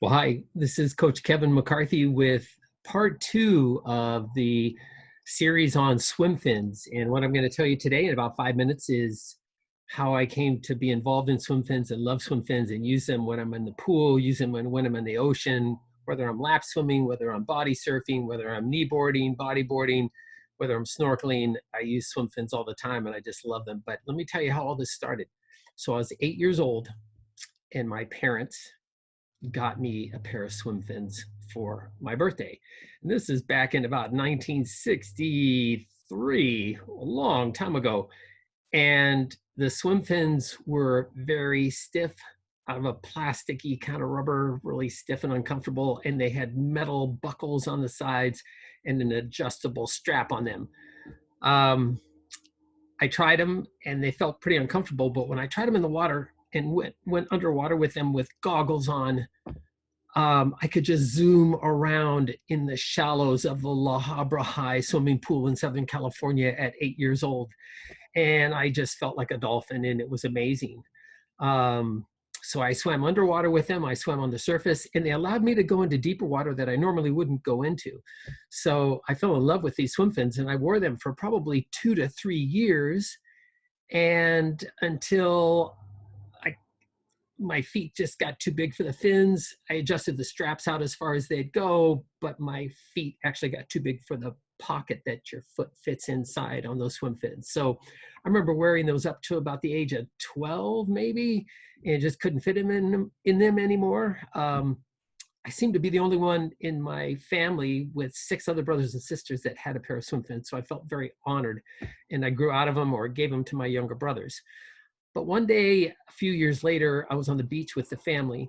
Well, hi, this is Coach Kevin McCarthy with part two of the series on swim fins. And what I'm going to tell you today in about five minutes is how I came to be involved in swim fins and love swim fins and use them when I'm in the pool, use them when, when I'm in the ocean, whether I'm lap swimming, whether I'm body surfing, whether I'm knee boarding, body boarding, whether I'm snorkeling. I use swim fins all the time and I just love them. But let me tell you how all this started. So I was eight years old and my parents got me a pair of swim fins for my birthday. And this is back in about 1963, a long time ago. And the swim fins were very stiff, out of a plasticky kind of rubber, really stiff and uncomfortable. And they had metal buckles on the sides and an adjustable strap on them. Um, I tried them and they felt pretty uncomfortable, but when I tried them in the water, and went, went underwater with them with goggles on, um, I could just zoom around in the shallows of the La Habra High swimming pool in Southern California at eight years old. And I just felt like a dolphin and it was amazing. Um, so I swam underwater with them, I swam on the surface, and they allowed me to go into deeper water that I normally wouldn't go into. So I fell in love with these swim fins and I wore them for probably two to three years. And until my feet just got too big for the fins. I adjusted the straps out as far as they'd go, but my feet actually got too big for the pocket that your foot fits inside on those swim fins. So I remember wearing those up to about the age of 12 maybe, and just couldn't fit them in, in them anymore. Um, I seemed to be the only one in my family with six other brothers and sisters that had a pair of swim fins. So I felt very honored and I grew out of them or gave them to my younger brothers. But one day, a few years later, I was on the beach with the family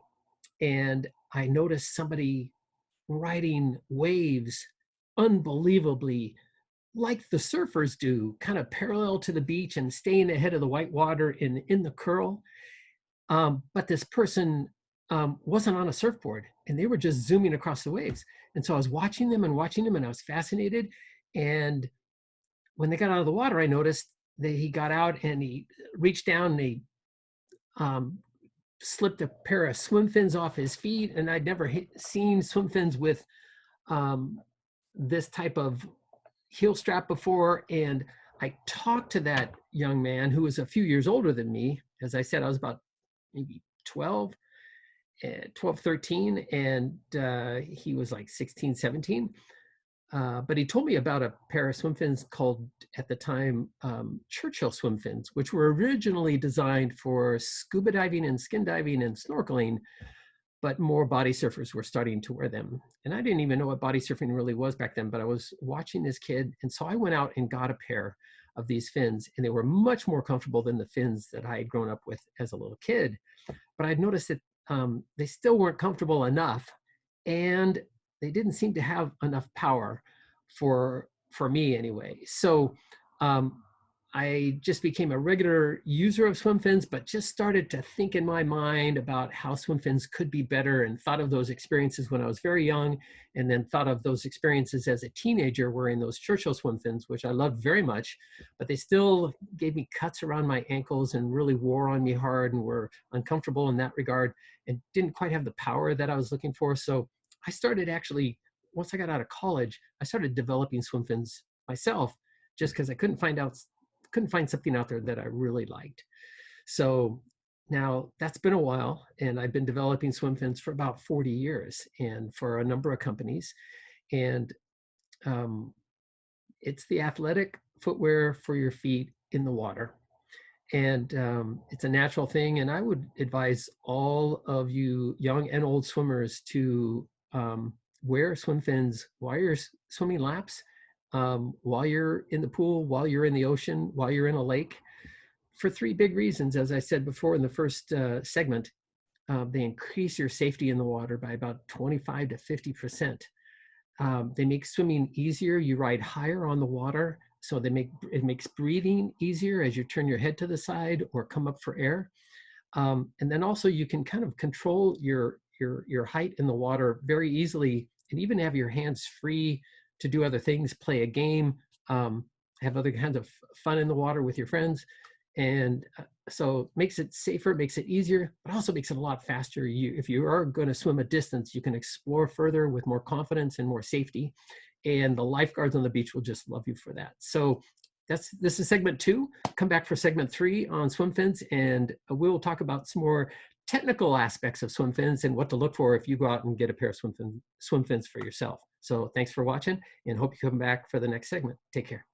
and I noticed somebody riding waves unbelievably like the surfers do, kind of parallel to the beach and staying ahead of the white water in, in the curl. Um, but this person um, wasn't on a surfboard and they were just zooming across the waves. And so I was watching them and watching them and I was fascinated. And when they got out of the water, I noticed that he got out and he reached down and he um, slipped a pair of swim fins off his feet. And I'd never hit, seen swim fins with um, this type of heel strap before. And I talked to that young man who was a few years older than me. As I said, I was about maybe 12, eh, 12, 13, and uh, he was like 16, 17. Uh, but he told me about a pair of swim fins called, at the time, um, Churchill swim fins, which were originally designed for scuba diving and skin diving and snorkeling, but more body surfers were starting to wear them. And I didn't even know what body surfing really was back then, but I was watching this kid. And so I went out and got a pair of these fins, and they were much more comfortable than the fins that I had grown up with as a little kid. But I'd noticed that um, they still weren't comfortable enough. And they didn't seem to have enough power for for me anyway. So um, I just became a regular user of swim fins, but just started to think in my mind about how swim fins could be better and thought of those experiences when I was very young and then thought of those experiences as a teenager wearing those Churchill swim fins, which I loved very much, but they still gave me cuts around my ankles and really wore on me hard and were uncomfortable in that regard and didn't quite have the power that I was looking for. So I started actually, once I got out of college, I started developing swim fins myself just because I couldn't find out, couldn't find something out there that I really liked. So now that's been a while and I've been developing swim fins for about 40 years and for a number of companies. And um, it's the athletic footwear for your feet in the water and um, it's a natural thing. And I would advise all of you young and old swimmers to um, wear swim fins while you're swimming laps, um, while you're in the pool, while you're in the ocean, while you're in a lake, for three big reasons. As I said before in the first uh, segment, uh, they increase your safety in the water by about 25 to 50%. Um, they make swimming easier. You ride higher on the water, so they make it makes breathing easier as you turn your head to the side or come up for air. Um, and then also you can kind of control your your, your height in the water very easily and even have your hands free to do other things, play a game, um, have other kinds of fun in the water with your friends. And uh, so makes it safer, makes it easier, but also makes it a lot faster. You, if you are going to swim a distance, you can explore further with more confidence and more safety. And the lifeguards on the beach will just love you for that. So that's this is segment two. Come back for segment three on swim fins, and we'll talk about some more technical aspects of swim fins and what to look for if you go out and get a pair of swim, fin, swim fins for yourself. So thanks for watching and hope you come back for the next segment. Take care.